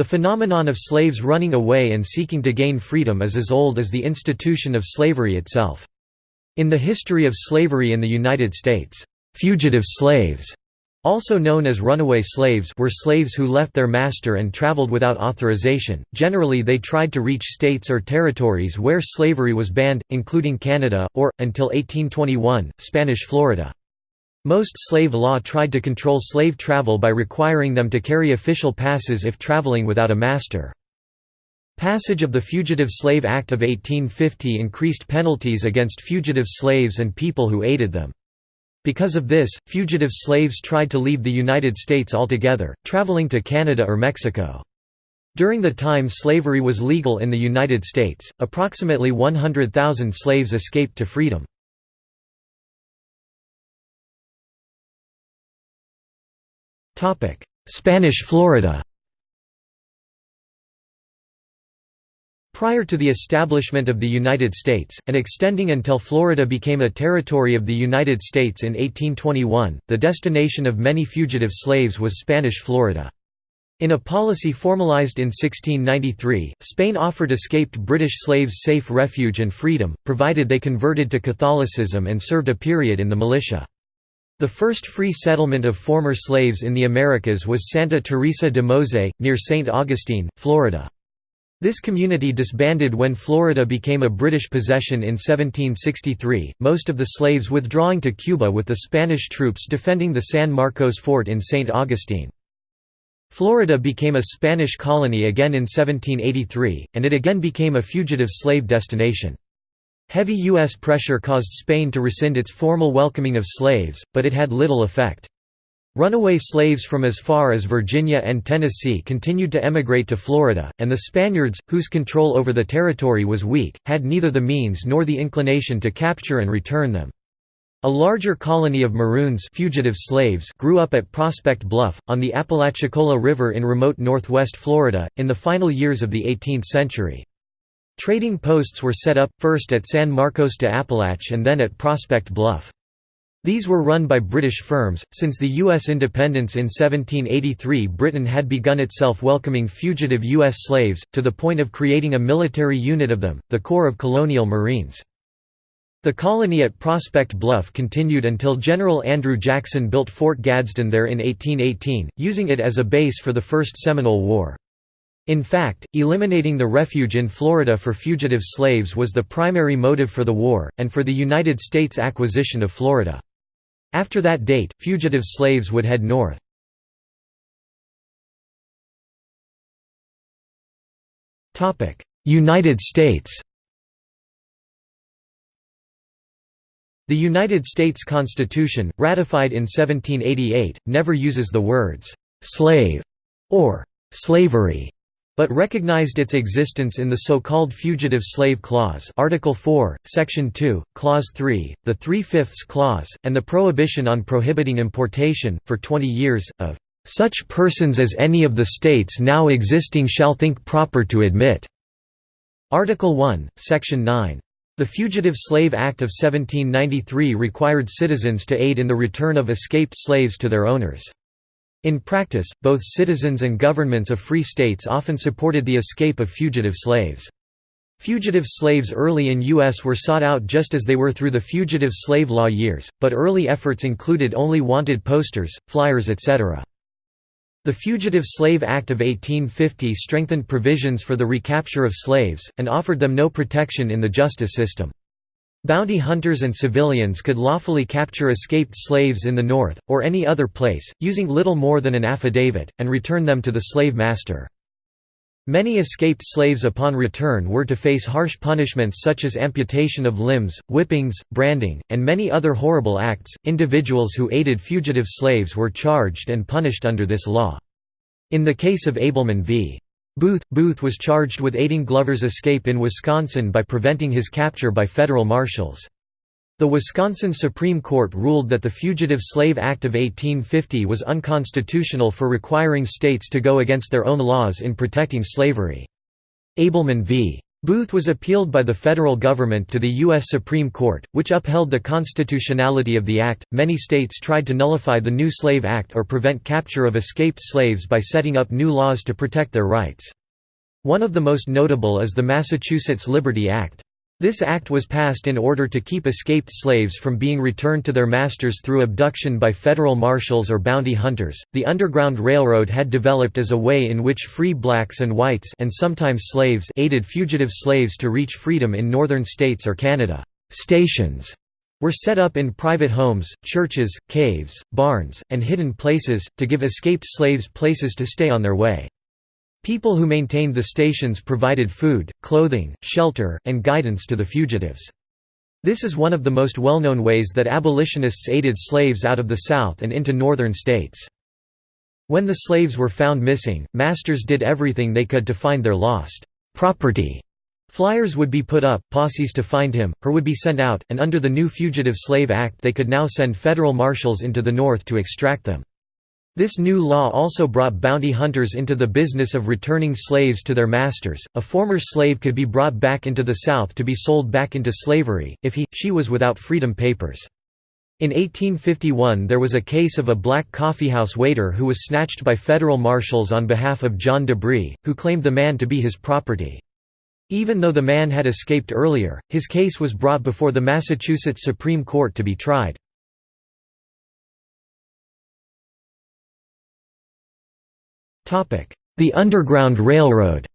The phenomenon of slaves running away and seeking to gain freedom is as old as the institution of slavery itself. In the history of slavery in the United States, fugitive slaves also known as runaway slaves were slaves who left their master and traveled without authorization. Generally they tried to reach states or territories where slavery was banned, including Canada, or, until 1821, Spanish Florida. Most slave law tried to control slave travel by requiring them to carry official passes if traveling without a master. Passage of the Fugitive Slave Act of 1850 increased penalties against fugitive slaves and people who aided them. Because of this, fugitive slaves tried to leave the United States altogether, traveling to Canada or Mexico. During the time slavery was legal in the United States, approximately 100,000 slaves escaped to freedom. Spanish Florida Prior to the establishment of the United States, and extending until Florida became a territory of the United States in 1821, the destination of many fugitive slaves was Spanish Florida. In a policy formalized in 1693, Spain offered escaped British slaves safe refuge and freedom, provided they converted to Catholicism and served a period in the militia. The first free settlement of former slaves in the Americas was Santa Teresa de Mose, near St. Augustine, Florida. This community disbanded when Florida became a British possession in 1763, most of the slaves withdrawing to Cuba with the Spanish troops defending the San Marcos fort in St. Augustine. Florida became a Spanish colony again in 1783, and it again became a fugitive slave destination. Heavy U.S. pressure caused Spain to rescind its formal welcoming of slaves, but it had little effect. Runaway slaves from as far as Virginia and Tennessee continued to emigrate to Florida, and the Spaniards, whose control over the territory was weak, had neither the means nor the inclination to capture and return them. A larger colony of Maroons fugitive slaves grew up at Prospect Bluff, on the Apalachicola River in remote northwest Florida, in the final years of the 18th century. Trading posts were set up, first at San Marcos de Apalache and then at Prospect Bluff. These were run by British firms. Since the U.S. independence in 1783, Britain had begun itself welcoming fugitive U.S. slaves, to the point of creating a military unit of them, the Corps of Colonial Marines. The colony at Prospect Bluff continued until General Andrew Jackson built Fort Gadsden there in 1818, using it as a base for the First Seminole War. In fact, eliminating the refuge in Florida for fugitive slaves was the primary motive for the war, and for the United States acquisition of Florida. After that date, fugitive slaves would head north. United States The United States Constitution, ratified in 1788, never uses the words «slave» or «slavery» but recognized its existence in the so-called Fugitive Slave Clause Article 4, Section 2, Clause 3, the Three-Fifths Clause, and the prohibition on prohibiting importation, for 20 years, of "...such persons as any of the states now existing shall think proper to admit." Article 1, Section 9. The Fugitive Slave Act of 1793 required citizens to aid in the return of escaped slaves to their owners. In practice, both citizens and governments of free states often supported the escape of fugitive slaves. Fugitive slaves early in U.S. were sought out just as they were through the fugitive slave law years, but early efforts included only wanted posters, flyers etc. The Fugitive Slave Act of 1850 strengthened provisions for the recapture of slaves, and offered them no protection in the justice system. Bounty hunters and civilians could lawfully capture escaped slaves in the North, or any other place, using little more than an affidavit, and return them to the slave master. Many escaped slaves upon return were to face harsh punishments such as amputation of limbs, whippings, branding, and many other horrible acts. Individuals who aided fugitive slaves were charged and punished under this law. In the case of Ableman v. Booth, Booth was charged with aiding Glover's escape in Wisconsin by preventing his capture by federal marshals. The Wisconsin Supreme Court ruled that the Fugitive Slave Act of 1850 was unconstitutional for requiring states to go against their own laws in protecting slavery. Ableman v. Booth was appealed by the federal government to the U.S. Supreme Court, which upheld the constitutionality of the act. Many states tried to nullify the New Slave Act or prevent capture of escaped slaves by setting up new laws to protect their rights. One of the most notable is the Massachusetts Liberty Act. This act was passed in order to keep escaped slaves from being returned to their masters through abduction by federal marshals or bounty hunters. The Underground Railroad had developed as a way in which free blacks and whites and sometimes slaves aided fugitive slaves to reach freedom in northern states or Canada. Stations were set up in private homes, churches, caves, barns, and hidden places, to give escaped slaves places to stay on their way. People who maintained the stations provided food, clothing, shelter, and guidance to the fugitives. This is one of the most well-known ways that abolitionists aided slaves out of the South and into northern states. When the slaves were found missing, masters did everything they could to find their lost property. Flyers would be put up, posses to find him, her would be sent out, and under the new Fugitive Slave Act they could now send federal marshals into the North to extract them. This new law also brought bounty hunters into the business of returning slaves to their masters. A former slave could be brought back into the South to be sold back into slavery, if he, she was without freedom papers. In 1851 there was a case of a black coffeehouse waiter who was snatched by federal marshals on behalf of John DeBree, who claimed the man to be his property. Even though the man had escaped earlier, his case was brought before the Massachusetts Supreme Court to be tried. The Underground Railroad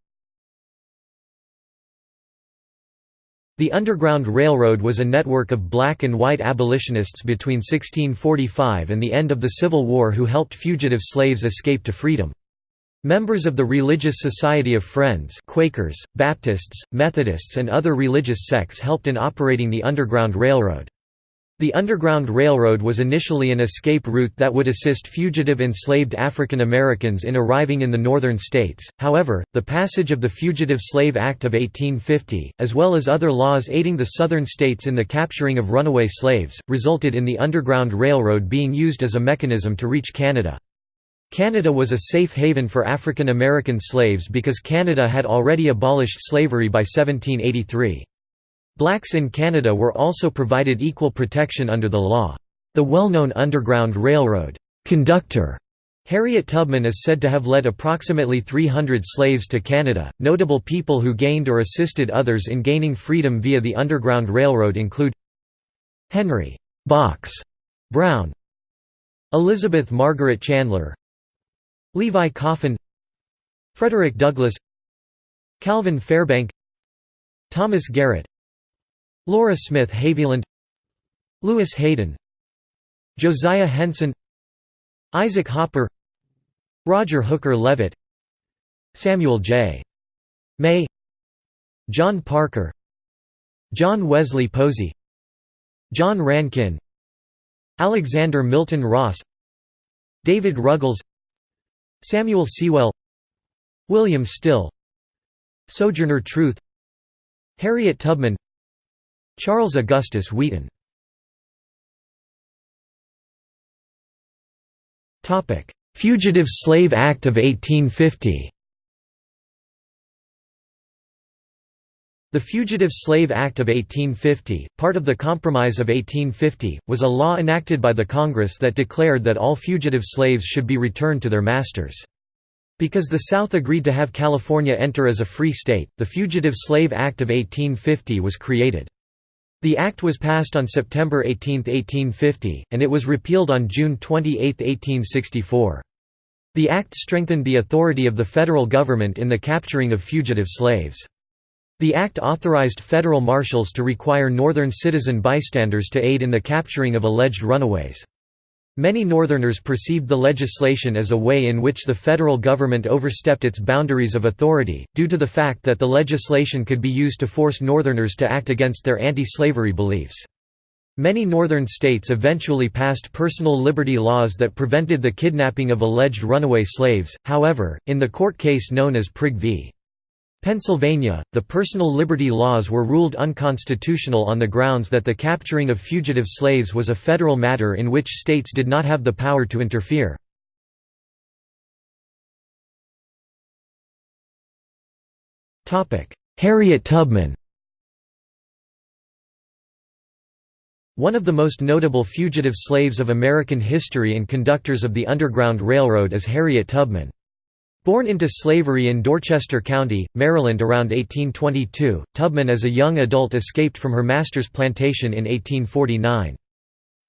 The Underground Railroad was a network of black and white abolitionists between 1645 and the end of the Civil War who helped fugitive slaves escape to freedom. Members of the Religious Society of Friends Quakers, Baptists, Methodists and other religious sects helped in operating the Underground Railroad. The Underground Railroad was initially an escape route that would assist fugitive enslaved African Americans in arriving in the northern states, however, the passage of the Fugitive Slave Act of 1850, as well as other laws aiding the southern states in the capturing of runaway slaves, resulted in the Underground Railroad being used as a mechanism to reach Canada. Canada was a safe haven for African American slaves because Canada had already abolished slavery by 1783. Blacks in Canada were also provided equal protection under the law. The well-known Underground Railroad conductor Harriet Tubman is said to have led approximately 300 slaves to Canada. Notable people who gained or assisted others in gaining freedom via the Underground Railroad include Henry Box Brown, Elizabeth Margaret Chandler, Levi Coffin, Frederick Douglass, Calvin Fairbank, Thomas Garrett, Laura Smith Haviland Lewis Hayden Josiah Henson Isaac Hopper Roger Hooker Leavitt Samuel J. May John Parker John Wesley Posey John Rankin Alexander Milton Ross David Ruggles Samuel Sewall William Still Sojourner Truth Harriet Tubman Charles Augustus Wheaton Fugitive Slave Act of 1850 The Fugitive Slave Act of 1850, part of the Compromise of 1850, was a law enacted by the Congress that declared that all fugitive slaves should be returned to their masters. Because the South agreed to have California enter as a free state, the Fugitive Slave Act of 1850 was created. The Act was passed on September 18, 1850, and it was repealed on June 28, 1864. The Act strengthened the authority of the federal government in the capturing of fugitive slaves. The Act authorized federal marshals to require Northern citizen bystanders to aid in the capturing of alleged runaways. Many Northerners perceived the legislation as a way in which the federal government overstepped its boundaries of authority, due to the fact that the legislation could be used to force Northerners to act against their anti-slavery beliefs. Many Northern states eventually passed personal liberty laws that prevented the kidnapping of alleged runaway slaves, however, in the court case known as Prigg v. Pennsylvania, the personal liberty laws were ruled unconstitutional on the grounds that the capturing of fugitive slaves was a federal matter in which states did not have the power to interfere. Harriet Tubman One of the most notable fugitive slaves of American history and conductors of the Underground Railroad is Harriet Tubman. Born into slavery in Dorchester County, Maryland around 1822, Tubman as a young adult escaped from her master's plantation in 1849.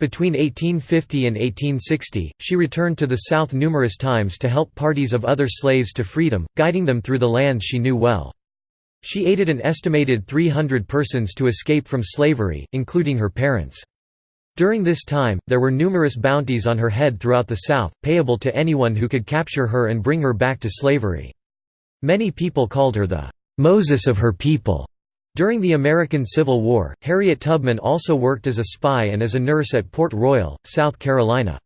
Between 1850 and 1860, she returned to the South numerous times to help parties of other slaves to freedom, guiding them through the lands she knew well. She aided an estimated 300 persons to escape from slavery, including her parents. During this time, there were numerous bounties on her head throughout the South, payable to anyone who could capture her and bring her back to slavery. Many people called her the Moses of her people. During the American Civil War, Harriet Tubman also worked as a spy and as a nurse at Port Royal, South Carolina.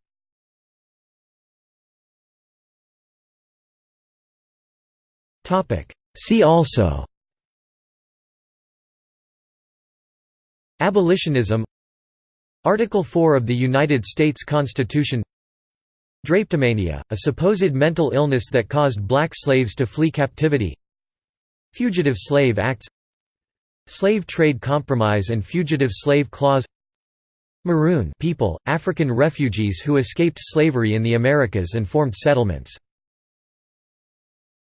See also Abolitionism Article 4 of the United States Constitution. Drapetomania, a supposed mental illness that caused black slaves to flee captivity. Fugitive Slave Acts. Slave Trade Compromise and Fugitive Slave Clause. Maroon people, African refugees who escaped slavery in the Americas and formed settlements